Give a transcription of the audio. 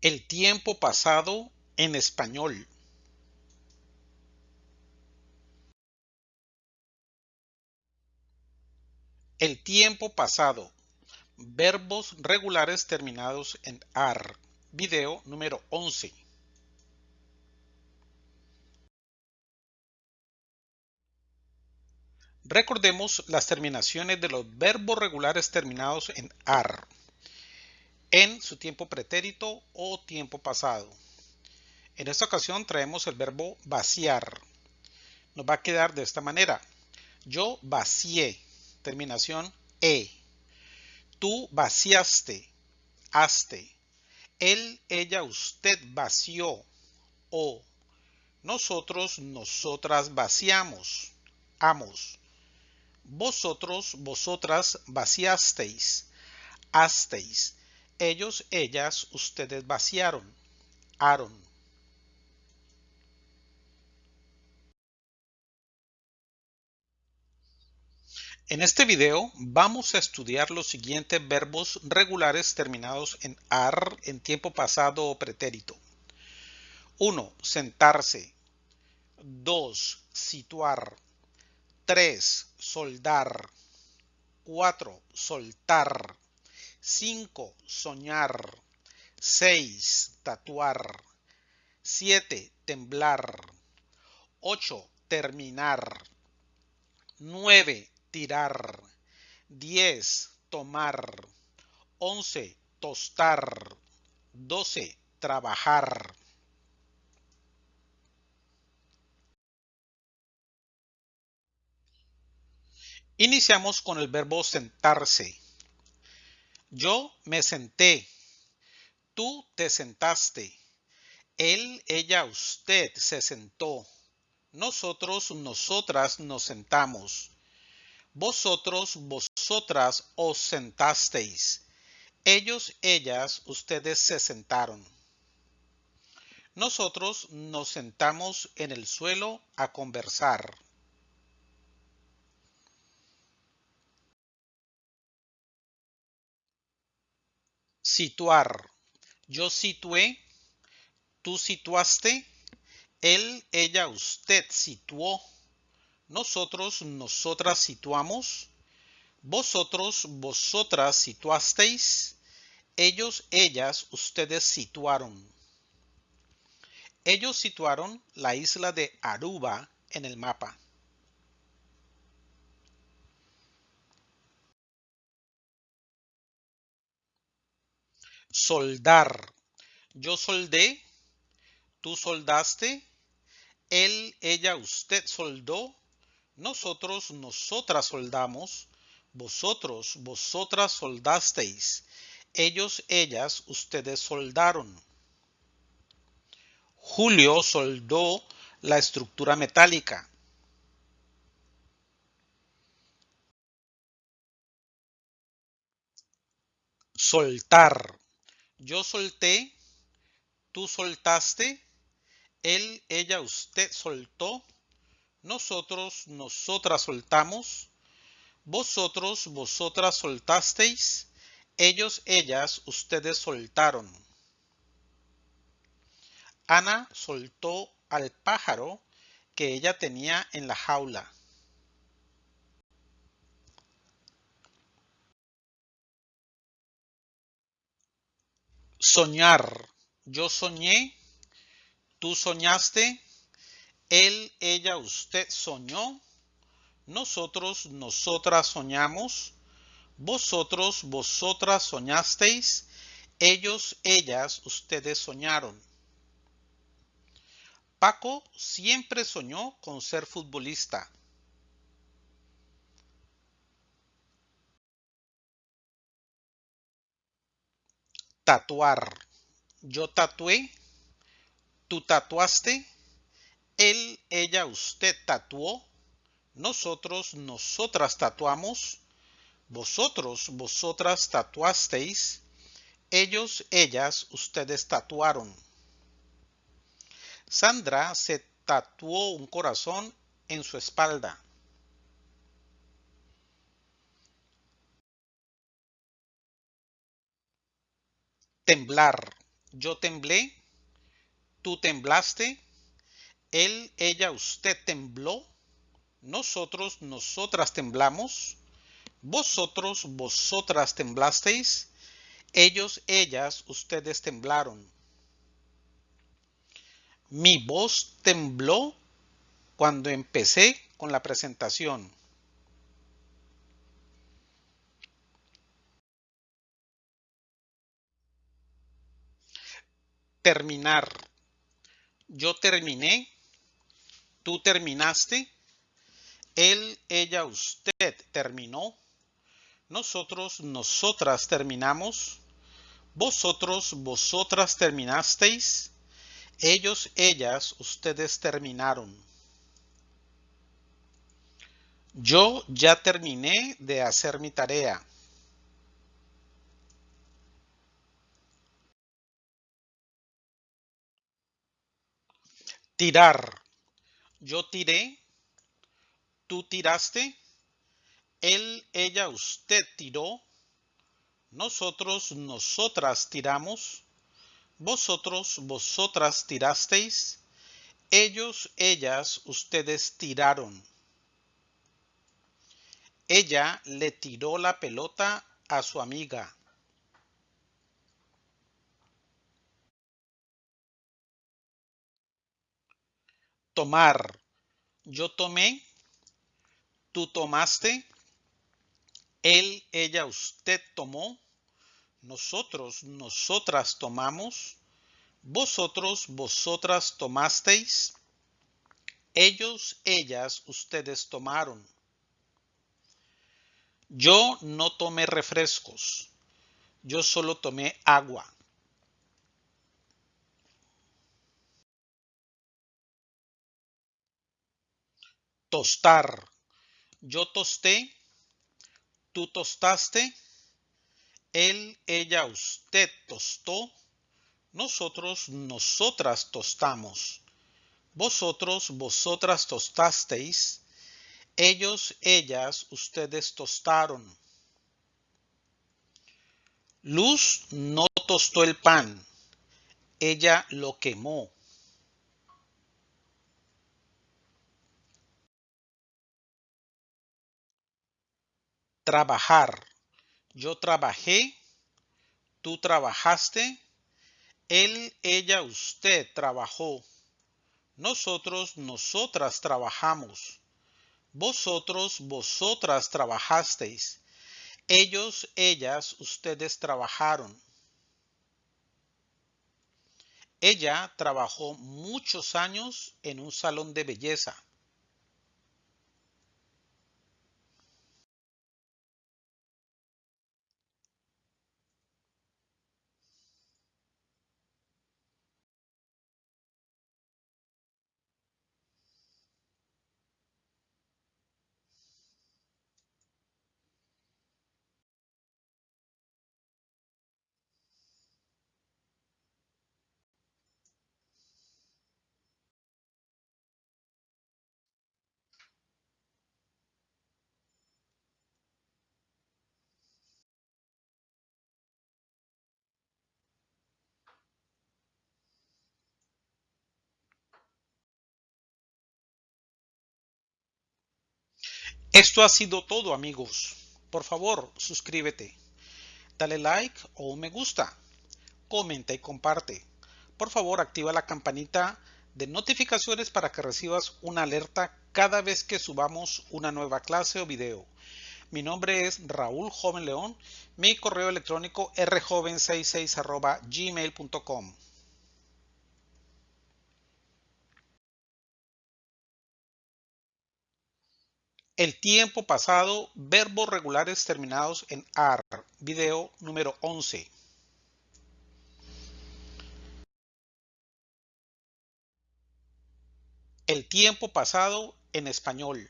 El tiempo pasado en español. El tiempo pasado. Verbos regulares terminados en AR. Video número 11. Recordemos las terminaciones de los verbos regulares terminados en AR en su tiempo pretérito o tiempo pasado. En esta ocasión traemos el verbo vaciar. Nos va a quedar de esta manera. Yo vacié, terminación e. Tú vaciaste, haste. Él, ella, usted vació o. Nosotros, nosotras vaciamos, amos. Vosotros, vosotras vaciasteis, hasteis ellos, ellas, ustedes vaciaron. Aaron. En este video vamos a estudiar los siguientes verbos regulares terminados en AR en tiempo pasado o pretérito. 1. Sentarse. 2. Situar. 3. Soldar. 4. Soltar. 5. Soñar. 6. Tatuar. 7. Temblar. 8. Terminar. 9. Tirar. 10. Tomar. 11. Tostar. 12. Trabajar. Iniciamos con el verbo sentarse. Yo me senté. Tú te sentaste. Él, ella, usted se sentó. Nosotros, nosotras nos sentamos. Vosotros, vosotras os sentasteis. Ellos, ellas, ustedes se sentaron. Nosotros nos sentamos en el suelo a conversar. Situar. Yo situé, tú situaste, él, ella, usted situó, nosotros, nosotras situamos, vosotros, vosotras situasteis, ellos, ellas, ustedes situaron. Ellos situaron la isla de Aruba en el mapa. Soldar. Yo soldé, tú soldaste, él, ella, usted soldó, nosotros, nosotras soldamos, vosotros, vosotras soldasteis, ellos, ellas, ustedes soldaron. Julio soldó la estructura metálica. Soltar. Yo solté, tú soltaste, él, ella, usted soltó, nosotros, nosotras soltamos, vosotros, vosotras soltasteis, ellos, ellas, ustedes soltaron. Ana soltó al pájaro que ella tenía en la jaula. Soñar. Yo soñé, tú soñaste, él, ella, usted soñó, nosotros, nosotras soñamos, vosotros, vosotras soñasteis, ellos, ellas, ustedes soñaron. Paco siempre soñó con ser futbolista. Tatuar. Yo tatué. Tú tatuaste. Él, ella, usted tatuó. Nosotros, nosotras tatuamos. Vosotros, vosotras tatuasteis. Ellos, ellas, ustedes tatuaron. Sandra se tatuó un corazón en su espalda. Temblar. yo temblé, tú temblaste, él, ella, usted tembló, nosotros, nosotras temblamos, vosotros, vosotras temblasteis, ellos, ellas, ustedes temblaron. Mi voz tembló cuando empecé con la presentación. Terminar. Yo terminé. Tú terminaste. Él, ella, usted terminó. Nosotros, nosotras terminamos. Vosotros, vosotras terminasteis. Ellos, ellas, ustedes terminaron. Yo ya terminé de hacer mi tarea. Tirar. Yo tiré. Tú tiraste. Él, ella, usted tiró. Nosotros, nosotras tiramos. Vosotros, vosotras tirasteis. Ellos, ellas, ustedes tiraron. Ella le tiró la pelota a su amiga. Tomar. Yo tomé. Tú tomaste. Él, ella, usted tomó. Nosotros, nosotras tomamos. Vosotros, vosotras tomasteis. Ellos, ellas, ustedes tomaron. Yo no tomé refrescos. Yo solo tomé agua. Tostar. Yo tosté. Tú tostaste. Él, ella, usted tostó. Nosotros, nosotras tostamos. Vosotros, vosotras tostasteis ellos, ellas, ustedes tostaron. Luz no tostó el pan, ella lo quemó. Trabajar. Yo trabajé, tú trabajaste, él, ella, usted trabajó. Nosotros, nosotras trabajamos. Vosotros, vosotras trabajasteis. Ellos, ellas, ustedes trabajaron. Ella trabajó muchos años en un salón de belleza. Esto ha sido todo amigos. Por favor, suscríbete. Dale like o un me gusta. Comenta y comparte. Por favor, activa la campanita de notificaciones para que recibas una alerta cada vez que subamos una nueva clase o video. Mi nombre es Raúl Joven León. Mi correo electrónico rjoven66 gmail.com. El tiempo pasado, verbos regulares terminados en AR. Video número 11. El tiempo pasado en español.